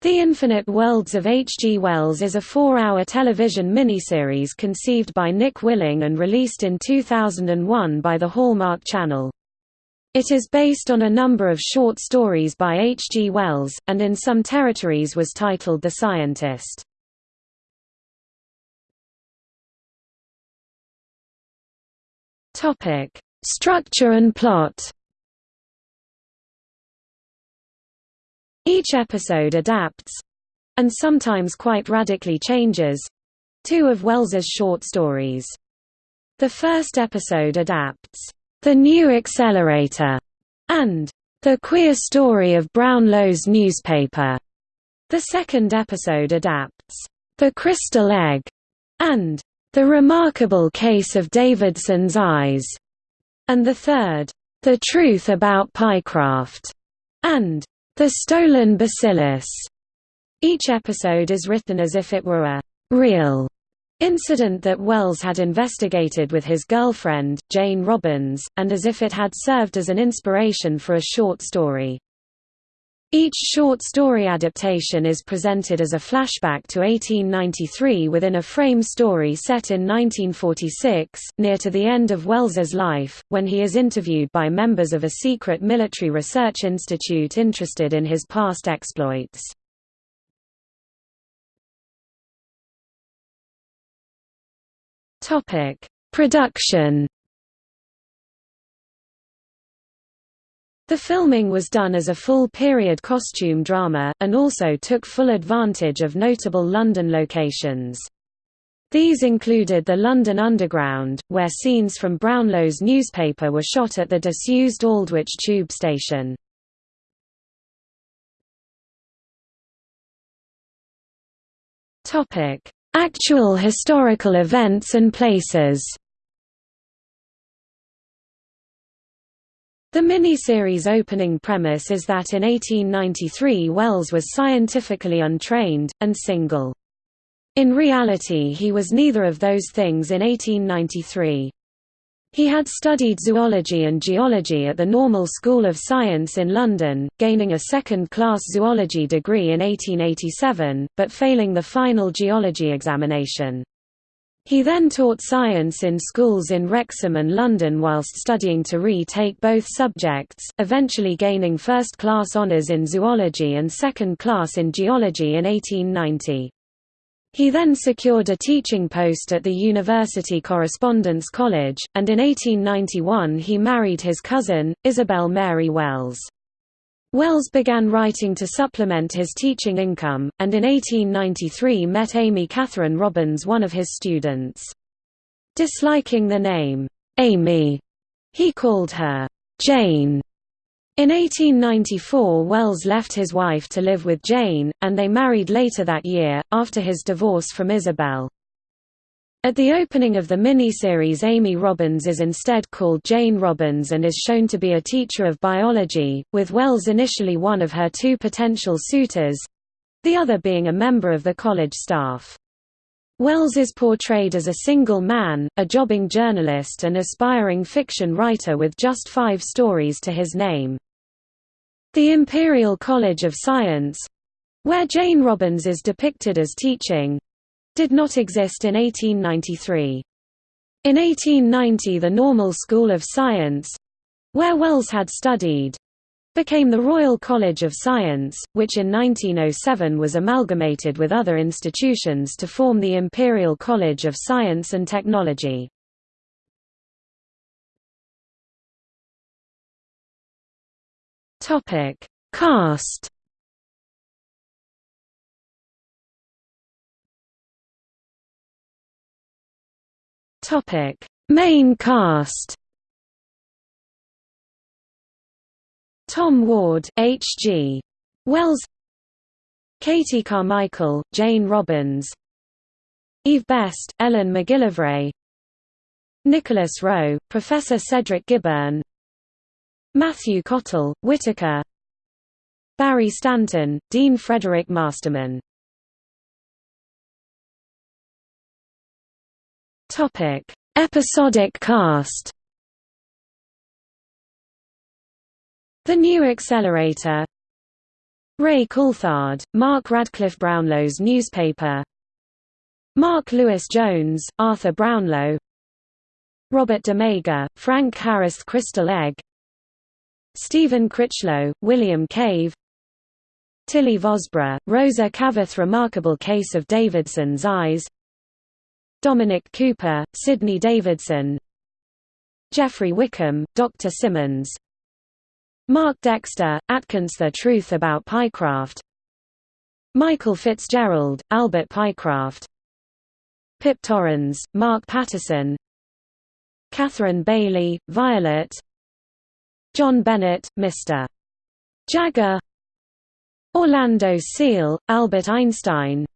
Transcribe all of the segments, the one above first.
The Infinite Worlds of H. G. Wells is a four-hour television miniseries conceived by Nick Willing and released in 2001 by the Hallmark Channel. It is based on a number of short stories by H. G. Wells, and in some territories was titled The Scientist. Structure and plot Each episode adapts—and sometimes quite radically changes—two of Wells's short stories. The first episode adapts, "'The New Accelerator' and "'The Queer Story of Brownlow's Newspaper'". The second episode adapts, "'The Crystal Egg' and "'The Remarkable Case of Davidson's Eyes' and the third, "'The Truth About Pycraft' and the Stolen Bacillus. Each episode is written as if it were a real incident that Wells had investigated with his girlfriend, Jane Robbins, and as if it had served as an inspiration for a short story. Each short story adaptation is presented as a flashback to 1893 within a frame story set in 1946, near to the end of Wells's life, when he is interviewed by members of a secret military research institute interested in his past exploits. Production The filming was done as a full-period costume drama, and also took full advantage of notable London locations. These included the London Underground, where scenes from Brownlow's newspaper were shot at the disused Aldwych tube station. Actual historical events and places The miniseries opening premise is that in 1893 Wells was scientifically untrained, and single. In reality he was neither of those things in 1893. He had studied zoology and geology at the Normal School of Science in London, gaining a second-class zoology degree in 1887, but failing the final geology examination. He then taught science in schools in Wrexham and London whilst studying to retake both subjects, eventually gaining first-class honours in zoology and second-class in geology in 1890. He then secured a teaching post at the University Correspondence College, and in 1891 he married his cousin, Isabel Mary Wells. Wells began writing to supplement his teaching income, and in 1893 met Amy Catherine Robbins one of his students. Disliking the name, Amy, he called her, Jane. In 1894 Wells left his wife to live with Jane, and they married later that year, after his divorce from Isabel. At the opening of the miniseries Amy Robbins is instead called Jane Robbins and is shown to be a teacher of biology, with Wells initially one of her two potential suitors—the other being a member of the college staff. Wells is portrayed as a single man, a jobbing journalist and aspiring fiction writer with just five stories to his name. The Imperial College of Science—where Jane Robbins is depicted as teaching, did not exist in 1893. In 1890 the Normal School of Science—where Wells had studied, became the Royal College of Science, which in 1907 was amalgamated with other institutions to form the Imperial College of Science and Technology. Cast Topic: Main cast. Tom Ward, H.G. Wells, Katie Carmichael, Jane Robbins, Eve Best, Ellen McGillivray, Nicholas Rowe, Professor Cedric Gibberne, Matthew Cottle, Whitaker, Barry Stanton, Dean Frederick Masterman Topic: Episodic cast. The New Accelerator. Ray Coulthard, Mark Radcliffe Brownlow's newspaper. Mark Lewis Jones, Arthur Brownlow. Robert Demeger, Frank Harris Crystal Egg. Stephen Critchlow, William Cave. Tilly Vosburgh, Rosa Caveth Remarkable Case of Davidson's Eyes Dominic Cooper, Sidney Davidson Geoffrey Wickham, Dr. Simmons Mark Dexter, Atkins The Truth About Pycraft Michael Fitzgerald, Albert Pycraft Pip Torrens, Mark Patterson Catherine Bailey, Violet John Bennett, Mr. Jagger Orlando Seale, Albert Einstein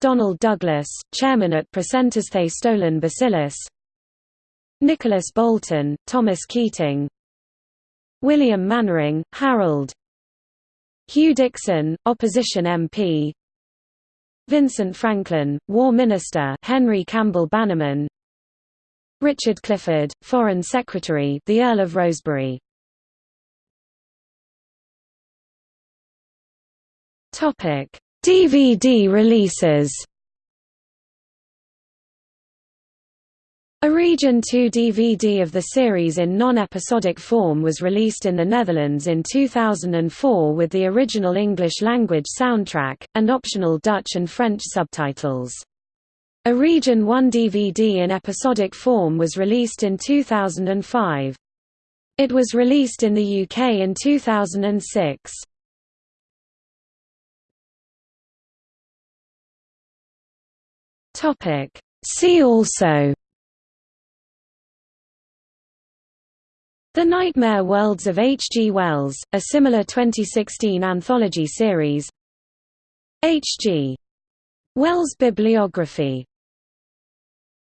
Donald Douglas, chairman at Placentasthe Stolen Bacillus Nicholas Bolton, Thomas Keating. William Mannering, Harold. Hugh Dixon, opposition MP Vincent Franklin, War Minister Henry Campbell Bannerman. Richard Clifford, Foreign Secretary the Earl of Rosebery. Topic: DVD releases. A Region 2 DVD of the series in non-episodic form was released in the Netherlands in 2004 with the original English-language soundtrack, and optional Dutch and French subtitles. A Region 1 DVD in episodic form was released in 2005. It was released in the UK in 2006. Topic. See also The Nightmare Worlds of H. G. Wells, a similar 2016 anthology series H. G. Wells bibliography